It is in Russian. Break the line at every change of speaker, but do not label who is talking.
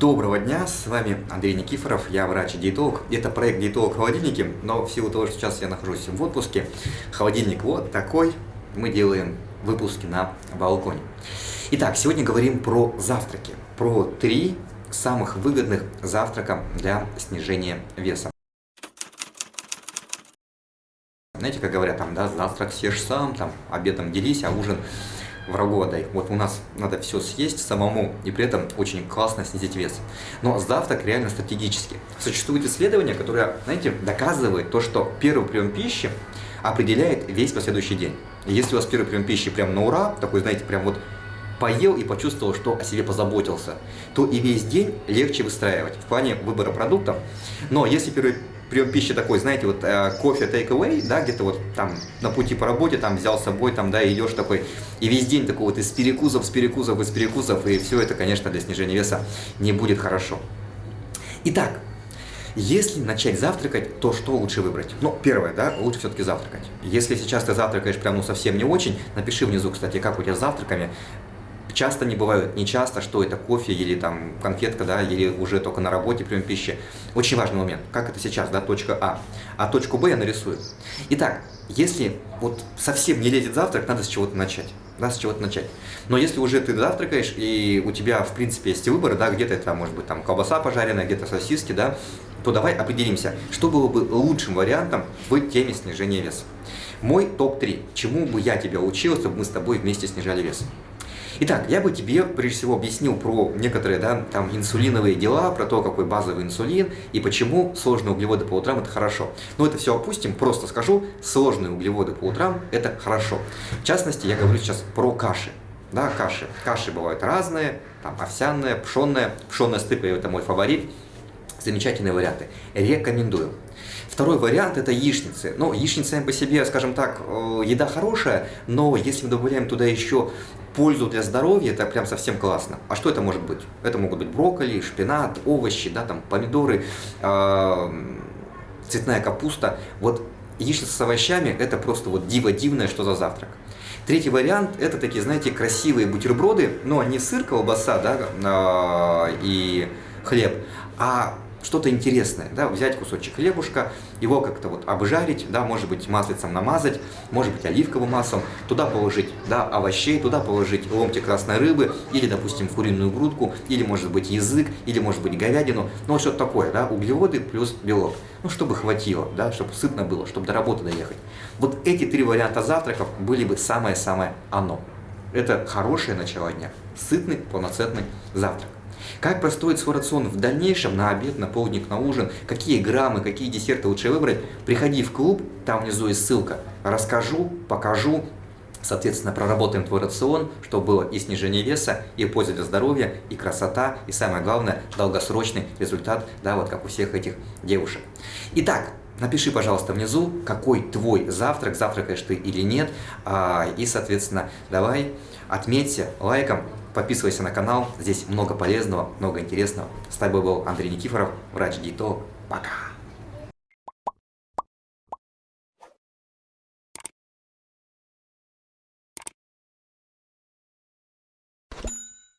Доброго дня, с вами Андрей Никифоров, я врач-диетолог. Это проект «Диетолог в холодильнике», но в силу того, что сейчас я нахожусь в отпуске, холодильник вот такой, мы делаем выпуски на балконе. Итак, сегодня говорим про завтраки, про три самых выгодных завтрака для снижения веса. Знаете, как говорят, там, да, завтрак съешь сам, там, обедом делись, а ужин врагу отдай. Вот у нас надо все съесть самому, и при этом очень классно снизить вес. Но завтрак реально стратегический. Существует исследование, которое, знаете, доказывает то, что первый прием пищи определяет весь последующий день. Если у вас первый прием пищи прям на ура, такой, знаете, прям вот поел и почувствовал, что о себе позаботился, то и весь день легче выстраивать в плане выбора продуктов. Но если первый прием пищи такой, знаете, вот э, кофе take away, да, где-то вот там на пути по работе там взял с собой, там, да, идешь такой, и весь день такой вот из перекусов, с перекусов, из перекусов, и все это, конечно, для снижения веса не будет хорошо. Итак, если начать завтракать, то что лучше выбрать? Ну, первое, да, лучше все-таки завтракать. Если сейчас ты завтракаешь прям ну совсем не очень, напиши внизу, кстати, как у тебя с завтраками, часто не бывают, не часто, что это кофе или там конфетка, да, или уже только на работе прием пищи. Очень важный момент, как это сейчас, да, точка А. А точку Б я нарисую. Итак, если вот совсем не лезет завтрак, надо с чего-то начать. Да, с чего-то начать. Но если уже ты завтракаешь, и у тебя, в принципе, есть выборы, да, где-то это может быть там колбаса пожаренная, где-то сосиски, да, то давай определимся, что было бы лучшим вариантом в теме снижения веса. Мой топ-3. Чему бы я тебя учил, чтобы мы с тобой вместе снижали вес? Итак, я бы тебе прежде всего объяснил про некоторые да, там, инсулиновые дела, про то, какой базовый инсулин и почему сложные углеводы по утрам это хорошо. Но это все опустим, просто скажу, сложные углеводы по утрам это хорошо. В частности, я говорю сейчас про каши. Да, каши. Каши бывают разные, там овсяная, пшенная. Пшенная стыка – это мой фаворит. Замечательные варианты. Рекомендую. Второй вариант это яичницы. Ну, яичницы сами по себе, скажем так, э, еда хорошая, но если мы добавляем туда еще пользу для здоровья, это прям совсем классно. А что это может быть? Это могут быть брокколи, шпинат, овощи, да, там, помидоры, цветная капуста. Вот яичница с овощами это просто вот диво дивное, что за завтрак. Третий вариант это такие, знаете, красивые бутерброды, но не сыр, колбаса, да, э, и хлеб, а что-то интересное, да, взять кусочек хлебушка, его как-то вот обжарить, да, может быть маслицем намазать, может быть оливковым маслом, туда положить, да, овощей, туда положить ломтик красной рыбы, или, допустим, куриную грудку, или, может быть, язык, или, может быть, говядину, ну, вот что-то такое, да, углеводы плюс белок, ну, чтобы хватило, да, чтобы сытно было, чтобы до работы доехать. Вот эти три варианта завтраков были бы самое-самое оно. Это хорошее начало дня, сытный, полноценный завтрак. Как простроить свой рацион в дальнейшем, на обед, на полдник, на ужин, какие граммы, какие десерты лучше выбрать, приходи в клуб, там внизу есть ссылка, расскажу, покажу, Соответственно, проработаем твой рацион, чтобы было и снижение веса, и польза для здоровья, и красота, и самое главное, долгосрочный результат, да, вот как у всех этих девушек. Итак, напиши, пожалуйста, внизу, какой твой завтрак, завтракаешь ты или нет, а, и, соответственно, давай отметься лайком, Подписывайся на канал, здесь много полезного, много интересного. С тобой был Андрей Никифоров, врач-диетолог. Пока!